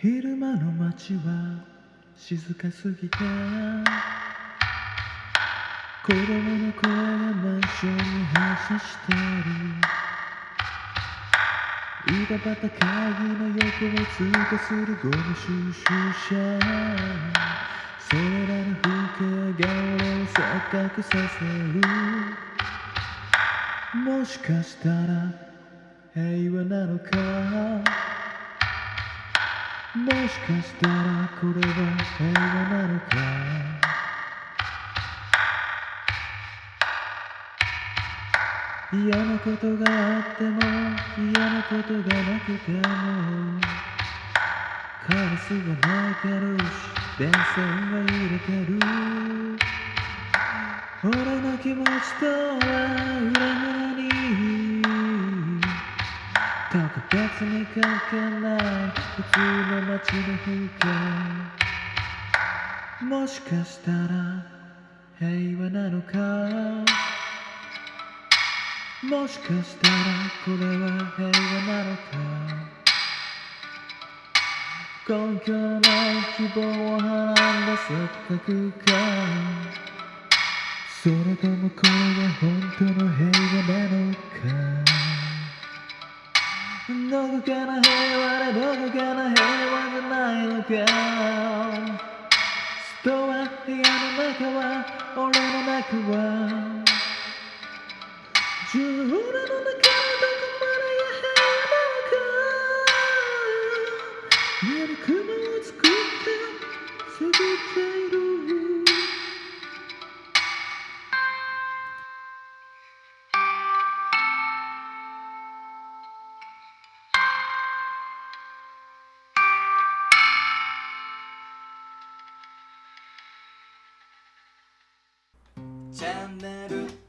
昼間の街は静かすぎて子供の声がマンションに発車してる井戸端会議の横を通過するゴミ収集車。それらの風景が俺を錯覚させる。もしかしたら平和なのか。もしかしたらこれは平和なのか。嫌なことがあっても嫌なことがなくても。カラスは鳴いてるし電線は揺れてる。俺の気持ちとは裏腹特別に関係ない。普通の街の風景もしかしたら平和なのか？もしかしたらこれは平和なのか？根拠のない希望をはらんだ錯覚か？それともこれが本当の平和なのか？どこかの平和でどこかの平和じゃないのか。ストア部屋の中は俺の中は。自分の中のどこチャンネル